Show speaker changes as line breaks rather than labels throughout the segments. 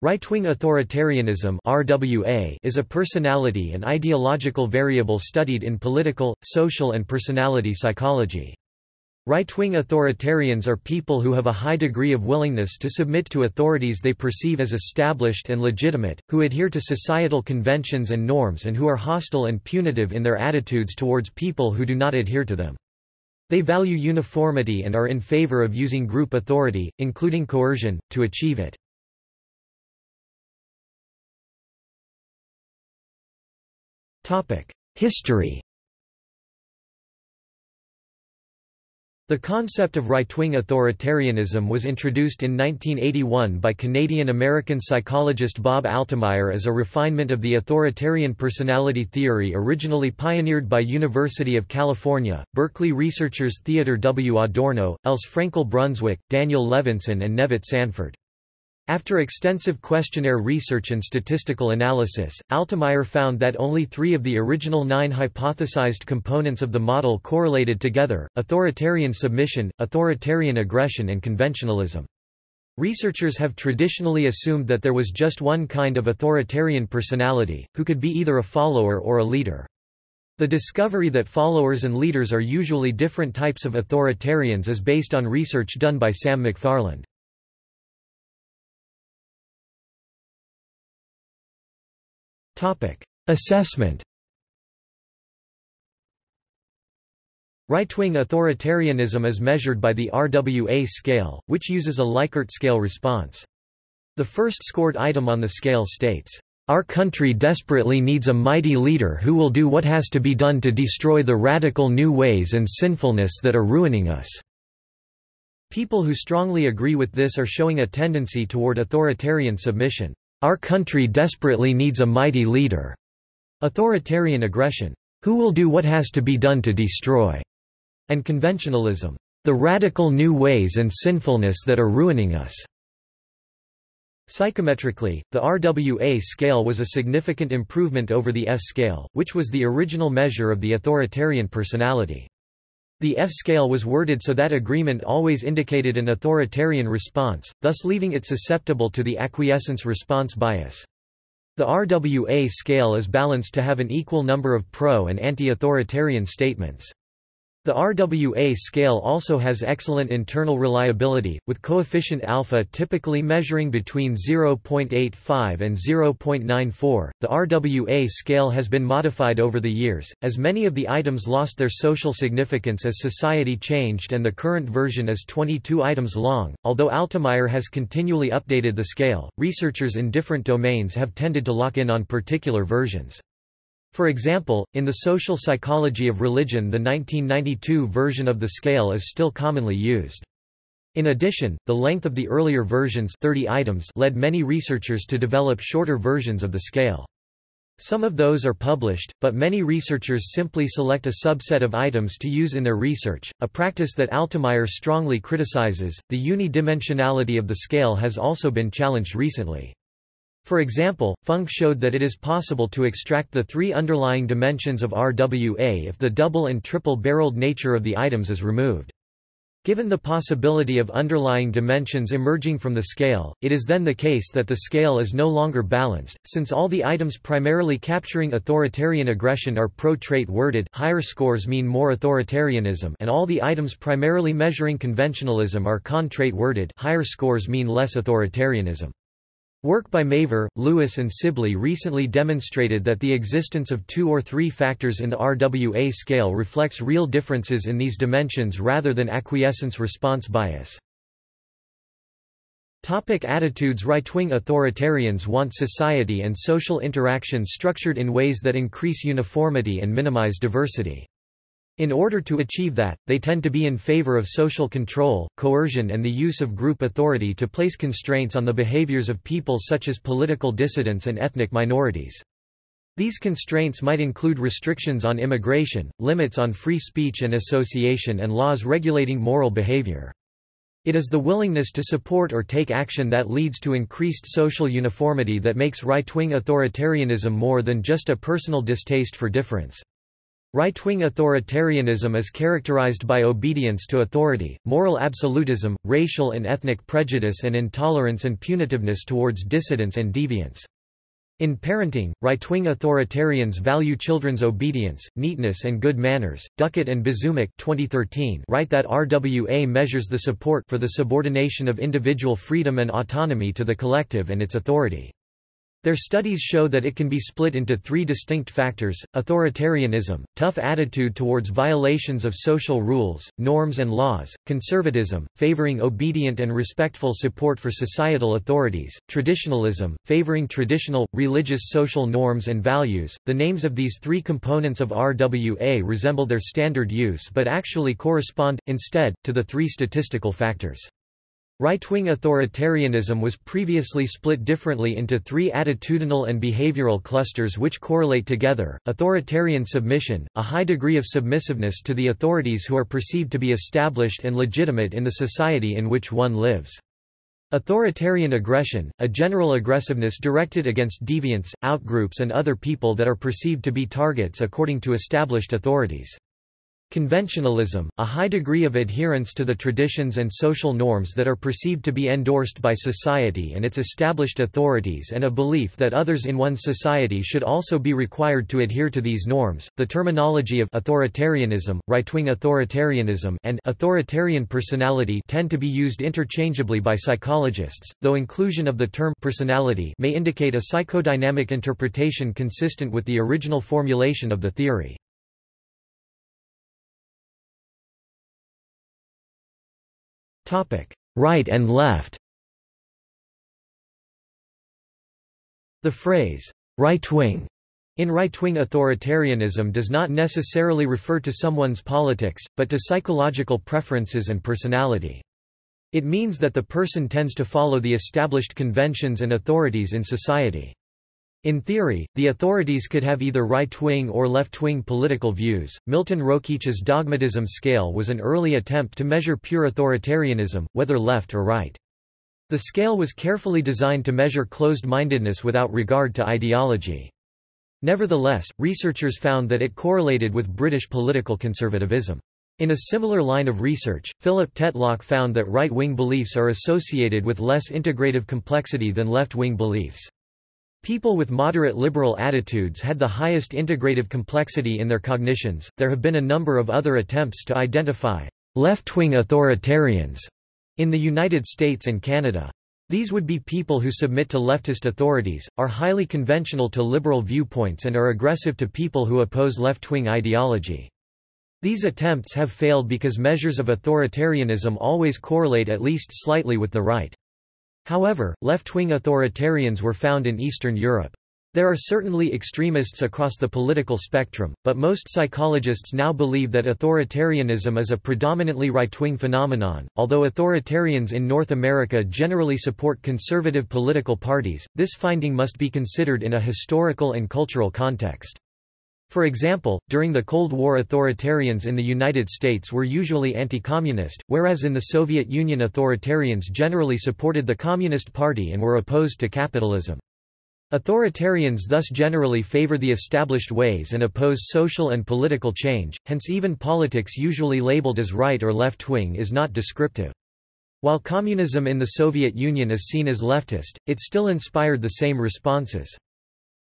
Right-wing authoritarianism (RWA) is a personality and ideological variable studied in political, social and personality psychology. Right-wing authoritarians are people who have a high degree of willingness to submit to authorities they perceive as established and legitimate, who adhere to societal conventions and norms and who are hostile and punitive in their attitudes towards people who do not adhere to them. They value uniformity and are in favor of using group authority, including coercion, to achieve it. History The concept of right-wing authoritarianism was introduced in 1981 by Canadian-American psychologist Bob Altemeyer as a refinement of the authoritarian personality theory originally pioneered by University of California, Berkeley researchers Theodore W. Adorno, Else Frenkel Brunswik, Daniel Levinson and Nevitt Sanford. After extensive questionnaire research and statistical analysis, Altemeyer found that only three of the original nine hypothesized components of the model correlated together, authoritarian submission, authoritarian aggression and conventionalism. Researchers have traditionally assumed that there was just one kind of authoritarian personality, who could be either a follower or a leader. The discovery that followers and leaders are usually different types of authoritarians is based on research done by Sam McFarland. Assessment Right-wing authoritarianism is measured by the RWA scale, which uses a Likert scale response. The first scored item on the scale states, "...our country desperately needs a mighty leader who will do what has to be done to destroy the radical new ways and sinfulness that are ruining us." People who strongly agree with this are showing a tendency toward authoritarian submission. Our country desperately needs a mighty leader. Authoritarian aggression. Who will do what has to be done to destroy? And conventionalism. The radical new ways and sinfulness that are ruining us. Psychometrically, the RWA scale was a significant improvement over the F scale, which was the original measure of the authoritarian personality. The F-scale was worded so that agreement always indicated an authoritarian response, thus leaving it susceptible to the acquiescence response bias. The RWA scale is balanced to have an equal number of pro- and anti-authoritarian statements. The RWA scale also has excellent internal reliability, with coefficient alpha typically measuring between 0.85 and 0.94. The RWA scale has been modified over the years, as many of the items lost their social significance as society changed, and the current version is 22 items long. Although Altemeyer has continually updated the scale, researchers in different domains have tended to lock in on particular versions. For example, in the social psychology of religion the 1992 version of the scale is still commonly used. In addition, the length of the earlier versions 30 items led many researchers to develop shorter versions of the scale. Some of those are published, but many researchers simply select a subset of items to use in their research, a practice that Altemeyer strongly criticizes. The unidimensionality of the scale has also been challenged recently. For example, Funk showed that it is possible to extract the three underlying dimensions of RWA if the double and triple-barreled nature of the items is removed. Given the possibility of underlying dimensions emerging from the scale, it is then the case that the scale is no longer balanced, since all the items primarily capturing authoritarian aggression are pro-trait worded higher scores mean more authoritarianism and all the items primarily measuring conventionalism are con-trait worded higher scores mean less authoritarianism. Work by Mavor, Lewis and Sibley recently demonstrated that the existence of two or three factors in the RWA scale reflects real differences in these dimensions rather than acquiescence response bias. Topic attitudes Right-wing authoritarians want society and social interaction structured in ways that increase uniformity and minimize diversity. In order to achieve that, they tend to be in favor of social control, coercion and the use of group authority to place constraints on the behaviors of people such as political dissidents and ethnic minorities. These constraints might include restrictions on immigration, limits on free speech and association and laws regulating moral behavior. It is the willingness to support or take action that leads to increased social uniformity that makes right-wing authoritarianism more than just a personal distaste for difference. Right-wing authoritarianism is characterized by obedience to authority, moral absolutism, racial and ethnic prejudice and intolerance and punitiveness towards dissidents and deviants. In parenting, right-wing authoritarians value children's obedience, neatness and good manners. Duckitt and Bizumic 2013 write that RWA measures the support for the subordination of individual freedom and autonomy to the collective and its authority. Their studies show that it can be split into three distinct factors, authoritarianism, tough attitude towards violations of social rules, norms and laws, conservatism, favoring obedient and respectful support for societal authorities, traditionalism, favoring traditional, religious social norms and values. The names of these three components of RWA resemble their standard use but actually correspond, instead, to the three statistical factors. Right-wing authoritarianism was previously split differently into three attitudinal and behavioral clusters which correlate together, authoritarian submission, a high degree of submissiveness to the authorities who are perceived to be established and legitimate in the society in which one lives. Authoritarian aggression, a general aggressiveness directed against deviants, outgroups and other people that are perceived to be targets according to established authorities. Conventionalism, a high degree of adherence to the traditions and social norms that are perceived to be endorsed by society and its established authorities and a belief that others in one's society should also be required to adhere to these norms. The terminology of authoritarianism, right-wing authoritarianism, and authoritarian personality tend to be used interchangeably by psychologists, though inclusion of the term personality may indicate a psychodynamic interpretation consistent with the original formulation of the theory. Right and left The phrase, right-wing, in right-wing authoritarianism does not necessarily refer to someone's politics, but to psychological preferences and personality. It means that the person tends to follow the established conventions and authorities in society. In theory, the authorities could have either right-wing or left-wing political views. Milton Rokeach's dogmatism scale was an early attempt to measure pure authoritarianism, whether left or right. The scale was carefully designed to measure closed-mindedness without regard to ideology. Nevertheless, researchers found that it correlated with British political conservatism. In a similar line of research, Philip Tetlock found that right-wing beliefs are associated with less integrative complexity than left-wing beliefs. People with moderate liberal attitudes had the highest integrative complexity in their cognitions. There have been a number of other attempts to identify left-wing authoritarians in the United States and Canada. These would be people who submit to leftist authorities, are highly conventional to liberal viewpoints and are aggressive to people who oppose left-wing ideology. These attempts have failed because measures of authoritarianism always correlate at least slightly with the right. However, left-wing authoritarians were found in Eastern Europe. There are certainly extremists across the political spectrum, but most psychologists now believe that authoritarianism is a predominantly right-wing phenomenon. Although authoritarians in North America generally support conservative political parties, this finding must be considered in a historical and cultural context. For example, during the Cold War authoritarians in the United States were usually anti-communist, whereas in the Soviet Union authoritarians generally supported the Communist Party and were opposed to capitalism. Authoritarians thus generally favor the established ways and oppose social and political change, hence even politics usually labeled as right or left-wing is not descriptive. While communism in the Soviet Union is seen as leftist, it still inspired the same responses.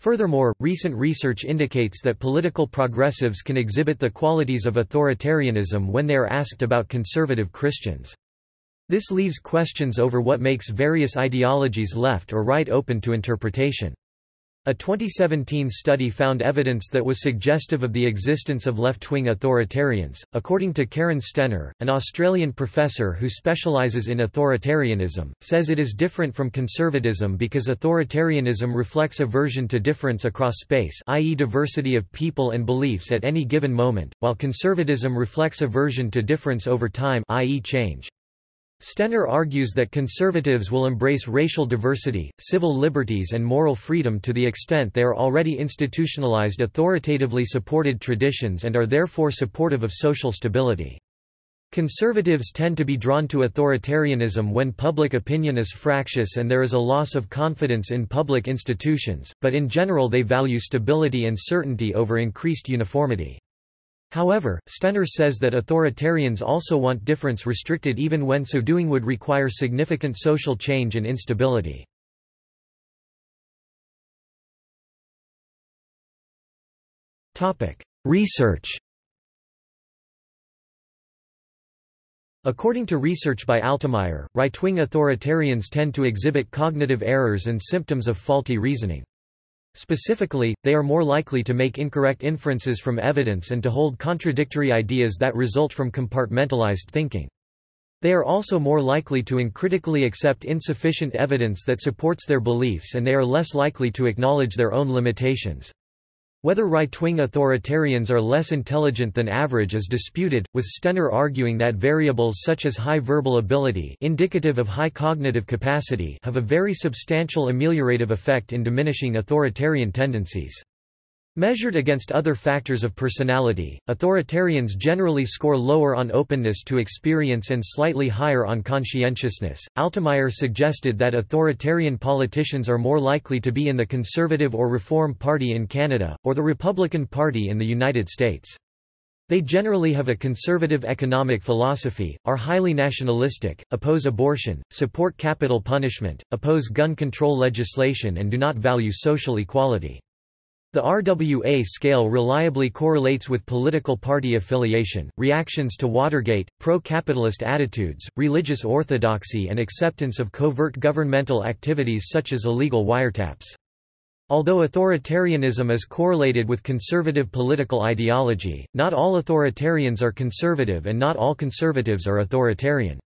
Furthermore, recent research indicates that political progressives can exhibit the qualities of authoritarianism when they are asked about conservative Christians. This leaves questions over what makes various ideologies left or right open to interpretation. A 2017 study found evidence that was suggestive of the existence of left-wing authoritarians. According to Karen Stenner, an Australian professor who specialises in authoritarianism, says it is different from conservatism because authoritarianism reflects aversion to difference across space, i.e. diversity of people and beliefs at any given moment, while conservatism reflects aversion to difference over time, i.e. change. Stenner argues that conservatives will embrace racial diversity, civil liberties and moral freedom to the extent they are already institutionalized authoritatively supported traditions and are therefore supportive of social stability. Conservatives tend to be drawn to authoritarianism when public opinion is fractious and there is a loss of confidence in public institutions, but in general they value stability and certainty over increased uniformity. However, Stenner says that authoritarians also want difference restricted even when so doing would require significant social change and instability. Research According to research by Altemeyer, right-wing authoritarians tend to exhibit cognitive errors and symptoms of faulty reasoning. Specifically, they are more likely to make incorrect inferences from evidence and to hold contradictory ideas that result from compartmentalized thinking. They are also more likely to uncritically accept insufficient evidence that supports their beliefs and they are less likely to acknowledge their own limitations. Whether right-wing authoritarians are less intelligent than average is disputed, with Stenner arguing that variables such as high verbal ability indicative of high cognitive capacity have a very substantial ameliorative effect in diminishing authoritarian tendencies. Measured against other factors of personality, authoritarians generally score lower on openness to experience and slightly higher on conscientiousness. Altemeyer suggested that authoritarian politicians are more likely to be in the Conservative or Reform Party in Canada, or the Republican Party in the United States. They generally have a conservative economic philosophy, are highly nationalistic, oppose abortion, support capital punishment, oppose gun control legislation and do not value social equality. The RWA scale reliably correlates with political party affiliation, reactions to Watergate, pro-capitalist attitudes, religious orthodoxy and acceptance of covert governmental activities such as illegal wiretaps. Although authoritarianism is correlated with conservative political ideology, not all authoritarians are conservative and not all conservatives are authoritarian.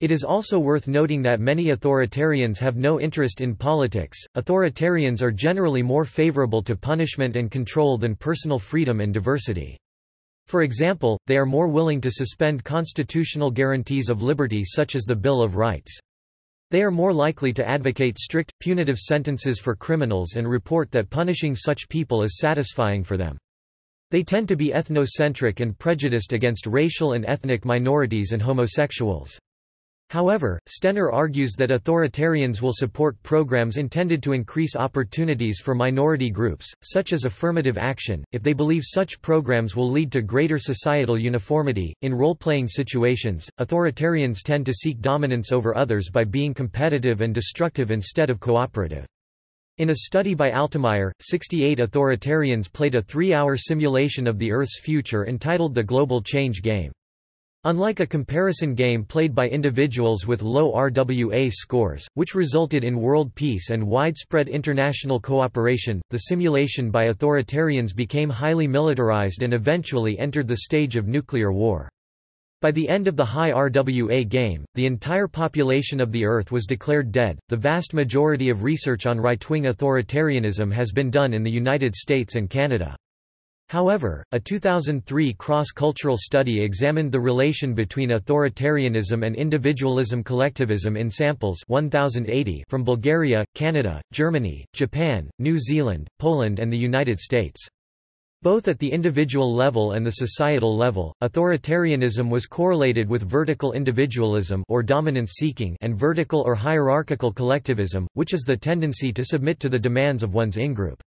It is also worth noting that many authoritarians have no interest in politics. Authoritarians are generally more favorable to punishment and control than personal freedom and diversity. For example, they are more willing to suspend constitutional guarantees of liberty such as the Bill of Rights. They are more likely to advocate strict, punitive sentences for criminals and report that punishing such people is satisfying for them. They tend to be ethnocentric and prejudiced against racial and ethnic minorities and homosexuals. However, Stenner argues that authoritarians will support programs intended to increase opportunities for minority groups, such as affirmative action, if they believe such programs will lead to greater societal uniformity. In role playing situations, authoritarians tend to seek dominance over others by being competitive and destructive instead of cooperative. In a study by Altemeyer, 68 authoritarians played a three hour simulation of the Earth's future entitled the Global Change Game. Unlike a comparison game played by individuals with low RWA scores, which resulted in world peace and widespread international cooperation, the simulation by authoritarians became highly militarized and eventually entered the stage of nuclear war. By the end of the high RWA game, the entire population of the Earth was declared dead. The vast majority of research on right wing authoritarianism has been done in the United States and Canada. However, a 2003 cross-cultural study examined the relation between authoritarianism and individualism collectivism in samples 1080 from Bulgaria, Canada, Germany, Japan, New Zealand, Poland and the United States. Both at the individual level and the societal level, authoritarianism was correlated with vertical individualism or dominance seeking and vertical or hierarchical collectivism, which is the tendency to submit to the demands of one's in-group.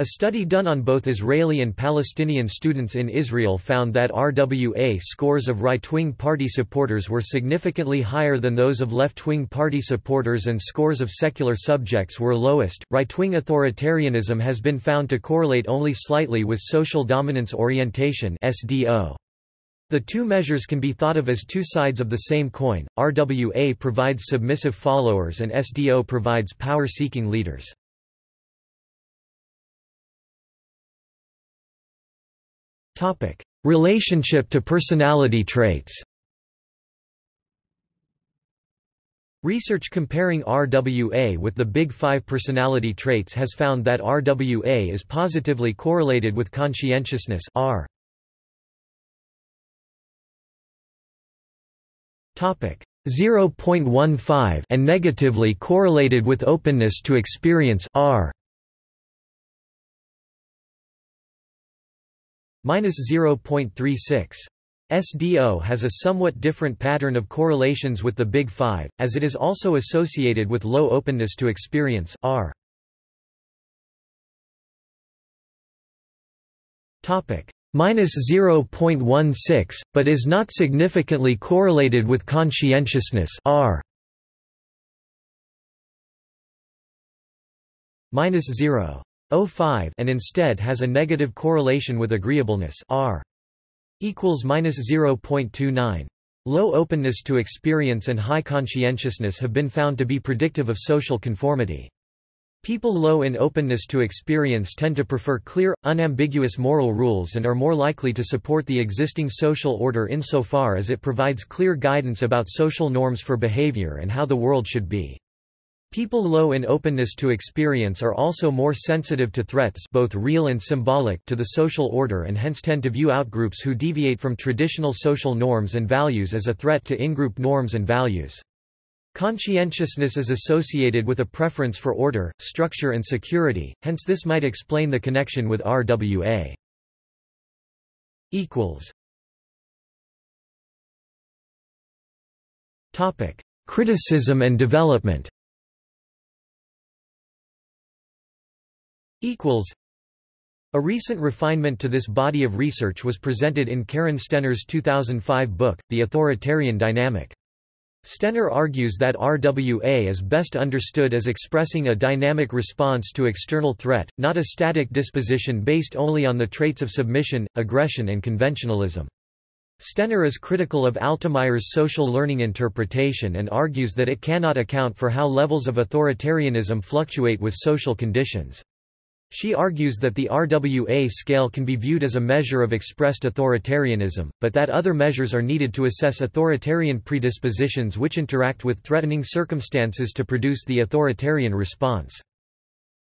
A study done on both Israeli and Palestinian students in Israel found that RWA scores of right-wing party supporters were significantly higher than those of left-wing party supporters and scores of secular subjects were lowest. Right-wing authoritarianism has been found to correlate only slightly with social dominance orientation (SDO). The two measures can be thought of as two sides of the same coin. RWA provides submissive followers and SDO provides power-seeking leaders. Topic: Relationship to personality traits. Research comparing RWA with the Big Five personality traits has found that RWA is positively correlated with conscientiousness R. Topic 0.15 and negatively correlated with openness to experience R. minus 0.36. SDO has a somewhat different pattern of correlations with the Big Five, as it is also associated with low openness to experience R. Topic minus 0.16, but is not significantly correlated with conscientiousness R minus 0.05 and instead has a negative correlation with agreeableness R equals minus 0.29. Low openness to experience and high conscientiousness have been found to be predictive of social conformity. People low in openness to experience tend to prefer clear, unambiguous moral rules and are more likely to support the existing social order insofar as it provides clear guidance about social norms for behavior and how the world should be. People low in openness to experience are also more sensitive to threats both real and symbolic to the social order and hence tend to view outgroups who deviate from traditional social norms and values as a threat to in-group norms and values. Conscientiousness is associated with a preference for order, structure and security, hence this might explain the connection with RWA. Criticism and development A recent refinement to this body of research was presented in Karen Stenner's 2005 book, The Authoritarian Dynamic. Stenner argues that RWA is best understood as expressing a dynamic response to external threat, not a static disposition based only on the traits of submission, aggression and conventionalism. Stenner is critical of Altemeyer's social learning interpretation and argues that it cannot account for how levels of authoritarianism fluctuate with social conditions. She argues that the RWA scale can be viewed as a measure of expressed authoritarianism, but that other measures are needed to assess authoritarian predispositions which interact with threatening circumstances to produce the authoritarian response.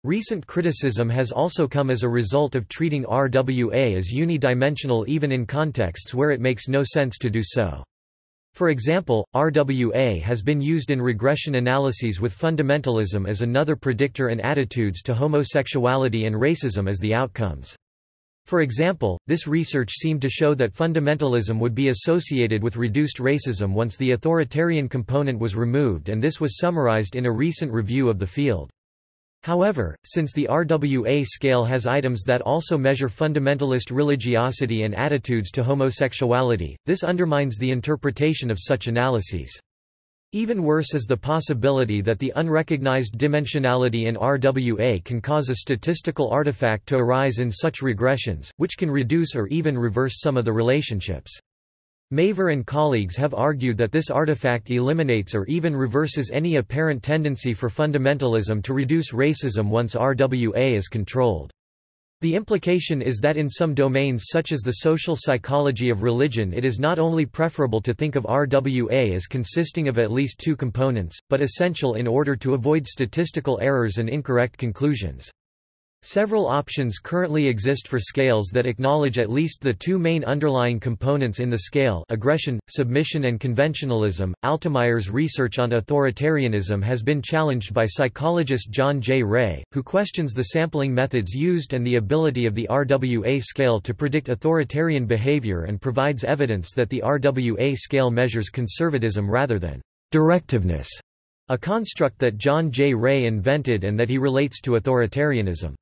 Recent criticism has also come as a result of treating RWA as unidimensional even in contexts where it makes no sense to do so. For example, RWA has been used in regression analyses with fundamentalism as another predictor and attitudes to homosexuality and racism as the outcomes. For example, this research seemed to show that fundamentalism would be associated with reduced racism once the authoritarian component was removed and this was summarized in a recent review of the field. However, since the RWA scale has items that also measure fundamentalist religiosity and attitudes to homosexuality, this undermines the interpretation of such analyses. Even worse is the possibility that the unrecognized dimensionality in RWA can cause a statistical artifact to arise in such regressions, which can reduce or even reverse some of the relationships. Mavor and colleagues have argued that this artifact eliminates or even reverses any apparent tendency for fundamentalism to reduce racism once RWA is controlled. The implication is that in some domains such as the social psychology of religion it is not only preferable to think of RWA as consisting of at least two components, but essential in order to avoid statistical errors and incorrect conclusions. Several options currently exist for scales that acknowledge at least the two main underlying components in the scale aggression, submission and conventionalism. Altemeyer's research on authoritarianism has been challenged by psychologist John J. Ray, who questions the sampling methods used and the ability of the RWA scale to predict authoritarian behavior and provides evidence that the RWA scale measures conservatism rather than directiveness, a construct that John J. Ray invented and that he relates to authoritarianism.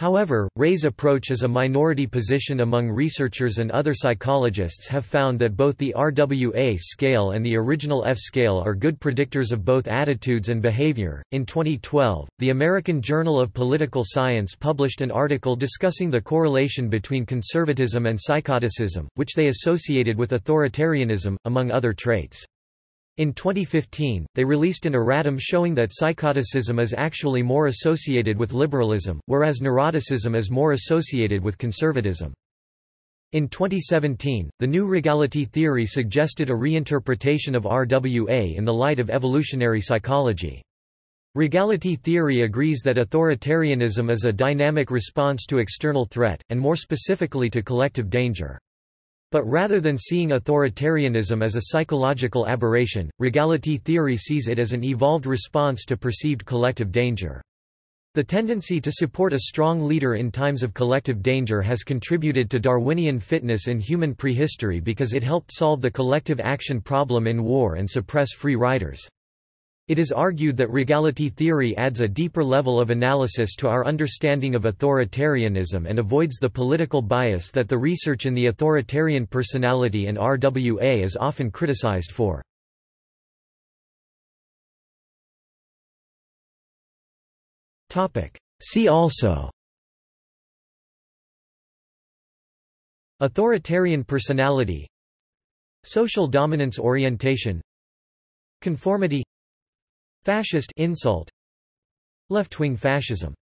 However, Ray's approach as a minority position among researchers and other psychologists have found that both the RWA scale and the original F scale are good predictors of both attitudes and behavior. In 2012, the American Journal of Political Science published an article discussing the correlation between conservatism and psychoticism, which they associated with authoritarianism, among other traits. In 2015, they released an erratum showing that psychoticism is actually more associated with liberalism, whereas neuroticism is more associated with conservatism. In 2017, the new regality theory suggested a reinterpretation of RWA in the light of evolutionary psychology. Regality theory agrees that authoritarianism is a dynamic response to external threat, and more specifically to collective danger. But rather than seeing authoritarianism as a psychological aberration, regality theory sees it as an evolved response to perceived collective danger. The tendency to support a strong leader in times of collective danger has contributed to Darwinian fitness in human prehistory because it helped solve the collective action problem in war and suppress free riders. It is argued that regality theory adds a deeper level of analysis to our understanding of authoritarianism and avoids the political bias that the research in the authoritarian personality and RWA is often criticized for. See also Authoritarian personality Social dominance orientation Conformity Fascist insult. Left-wing fascism